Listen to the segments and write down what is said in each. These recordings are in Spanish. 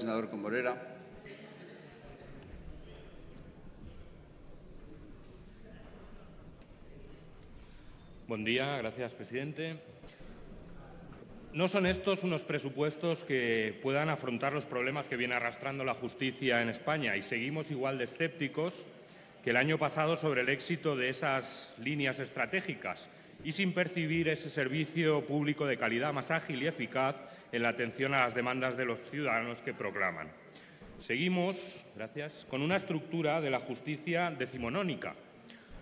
Senador Comorera. Buen día, gracias, presidente. No son estos unos presupuestos que puedan afrontar los problemas que viene arrastrando la justicia en España y seguimos igual de escépticos que el año pasado sobre el éxito de esas líneas estratégicas y sin percibir ese servicio público de calidad más ágil y eficaz en la atención a las demandas de los ciudadanos que proclaman. Seguimos, gracias, con una estructura de la justicia decimonónica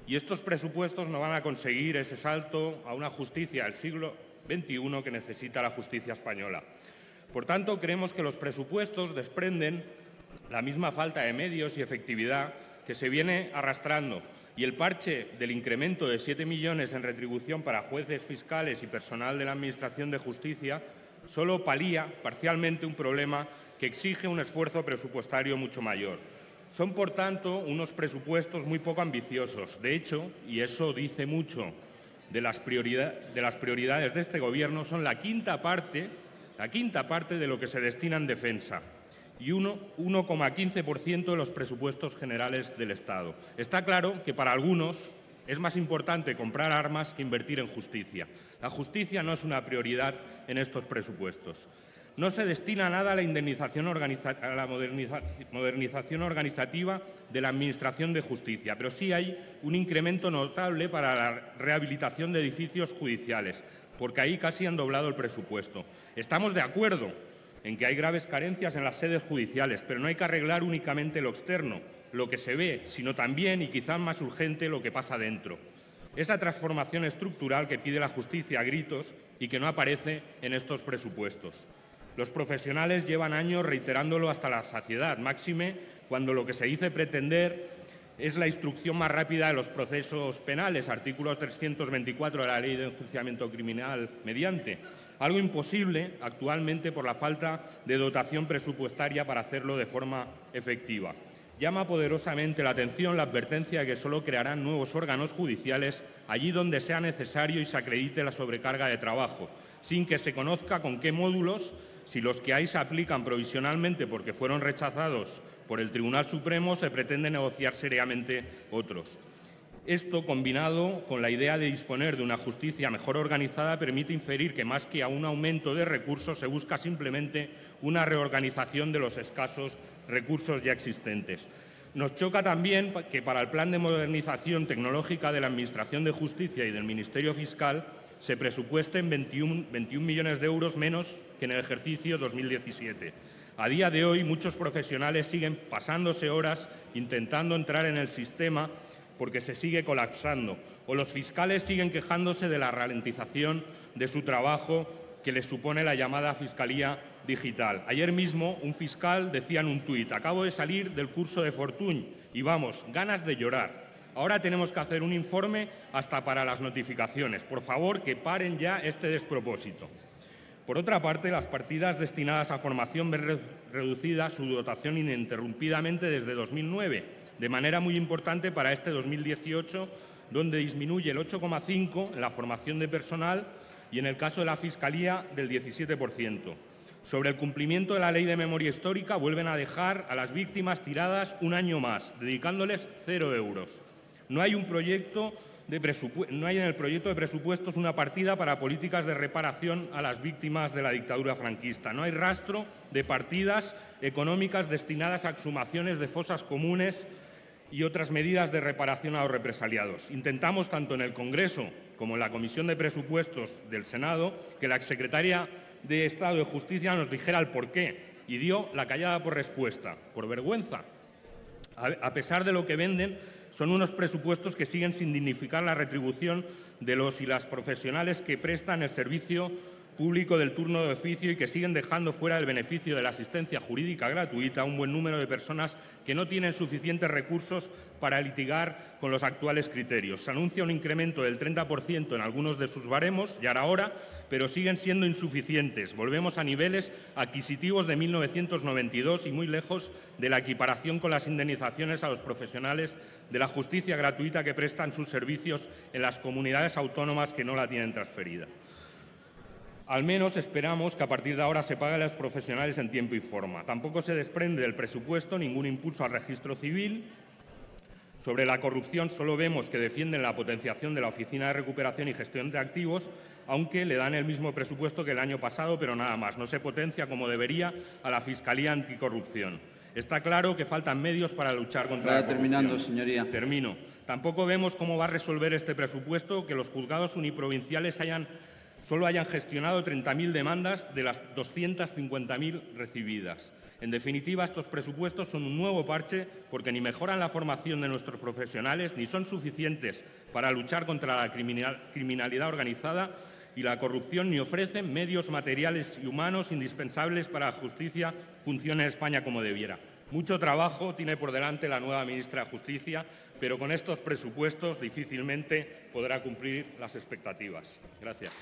y estos presupuestos no van a conseguir ese salto a una justicia del siglo 21 que necesita la justicia española. Por tanto, creemos que los presupuestos desprenden la misma falta de medios y efectividad que se viene arrastrando y el parche del incremento de 7 millones en retribución para jueces, fiscales y personal de la Administración de Justicia solo palía parcialmente un problema que exige un esfuerzo presupuestario mucho mayor. Son, por tanto, unos presupuestos muy poco ambiciosos. De hecho, y eso dice mucho de las, prioridades de este Gobierno son la quinta parte, la quinta parte de lo que se destina en defensa y 1,15% de los presupuestos generales del Estado. Está claro que para algunos es más importante comprar armas que invertir en justicia. La justicia no es una prioridad en estos presupuestos. No se destina nada a la indemnización a la modernización organizativa de la Administración de Justicia, pero sí hay un incremento notable para la rehabilitación de edificios judiciales, porque ahí casi han doblado el presupuesto. Estamos de acuerdo en que hay graves carencias en las sedes judiciales, pero no hay que arreglar únicamente lo externo, lo que se ve, sino también, y quizás más urgente, lo que pasa dentro. Esa transformación estructural que pide la justicia a gritos y que no aparece en estos presupuestos. Los profesionales llevan años reiterándolo hasta la saciedad, máxime cuando lo que se dice pretender es la instrucción más rápida de los procesos penales, artículo 324 de la Ley de Enjuiciamiento Criminal mediante, algo imposible actualmente por la falta de dotación presupuestaria para hacerlo de forma efectiva. Llama poderosamente la atención la advertencia de que solo crearán nuevos órganos judiciales allí donde sea necesario y se acredite la sobrecarga de trabajo, sin que se conozca con qué módulos si los que hay se aplican provisionalmente porque fueron rechazados por el Tribunal Supremo, se pretende negociar seriamente otros. Esto, combinado con la idea de disponer de una justicia mejor organizada, permite inferir que más que a un aumento de recursos se busca simplemente una reorganización de los escasos recursos ya existentes. Nos choca también que para el plan de modernización tecnológica de la Administración de Justicia y del Ministerio Fiscal se presupuesten 21, 21 millones de euros menos que en el ejercicio 2017. A día de hoy, muchos profesionales siguen pasándose horas intentando entrar en el sistema porque se sigue colapsando, o los fiscales siguen quejándose de la ralentización de su trabajo que les supone la llamada Fiscalía Digital. Ayer mismo un fiscal decía en un tuit, acabo de salir del curso de Fortuny y vamos, ganas de llorar. Ahora tenemos que hacer un informe hasta para las notificaciones. Por favor, que paren ya este despropósito. Por otra parte, las partidas destinadas a formación ven reducida su dotación ininterrumpidamente desde 2009, de manera muy importante para este 2018, donde disminuye el 8,5% en la formación de personal y en el caso de la Fiscalía del 17%. Sobre el cumplimiento de la Ley de Memoria Histórica, vuelven a dejar a las víctimas tiradas un año más, dedicándoles cero euros. No hay, no hay en el proyecto de presupuestos una partida para políticas de reparación a las víctimas de la dictadura franquista. No hay rastro de partidas económicas destinadas a exhumaciones de fosas comunes y otras medidas de reparación a los represaliados. Intentamos, tanto en el Congreso como en la Comisión de Presupuestos del Senado, que la exsecretaria de Estado de Justicia nos dijera el porqué y dio la callada por respuesta, por vergüenza. A pesar de lo que venden, son unos presupuestos que siguen sin dignificar la retribución de los y las profesionales que prestan el servicio público del turno de oficio y que siguen dejando fuera del beneficio de la asistencia jurídica gratuita a un buen número de personas que no tienen suficientes recursos para litigar con los actuales criterios. Se anuncia un incremento del 30% en algunos de sus baremos, ya era hora, pero siguen siendo insuficientes. Volvemos a niveles adquisitivos de 1992 y muy lejos de la equiparación con las indemnizaciones a los profesionales de la justicia gratuita que prestan sus servicios en las comunidades autónomas que no la tienen transferida. Al menos esperamos que a partir de ahora se pague a los profesionales en tiempo y forma. Tampoco se desprende del presupuesto ningún impulso al registro civil. Sobre la corrupción solo vemos que defienden la potenciación de la Oficina de Recuperación y Gestión de Activos, aunque le dan el mismo presupuesto que el año pasado, pero nada más. No se potencia como debería a la Fiscalía Anticorrupción. Está claro que faltan medios para luchar contra Vaya la corrupción. terminando, señoría. Termino. Tampoco vemos cómo va a resolver este presupuesto que los juzgados uniprovinciales hayan, solo hayan gestionado 30.000 demandas de las 250.000 recibidas. En definitiva, estos presupuestos son un nuevo parche porque ni mejoran la formación de nuestros profesionales ni son suficientes para luchar contra la criminal- criminalidad organizada y la corrupción ni ofrecen medios materiales y humanos indispensables para que la justicia funcione en España como debiera. Mucho trabajo tiene por delante la nueva ministra de Justicia, pero con estos presupuestos difícilmente podrá cumplir las expectativas. Gracias.